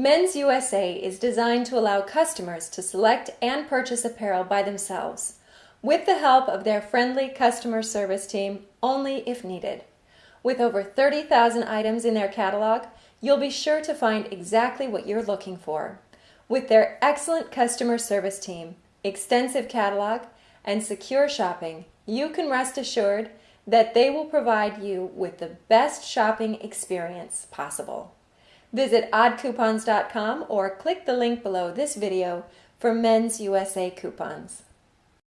Men's USA is designed to allow customers to select and purchase apparel by themselves, with the help of their friendly customer service team only if needed. With over 30,000 items in their catalog, you'll be sure to find exactly what you're looking for. With their excellent customer service team, extensive catalog, and secure shopping, you can rest assured that they will provide you with the best shopping experience possible. Visit oddcoupons.com or click the link below this video for Men's USA coupons.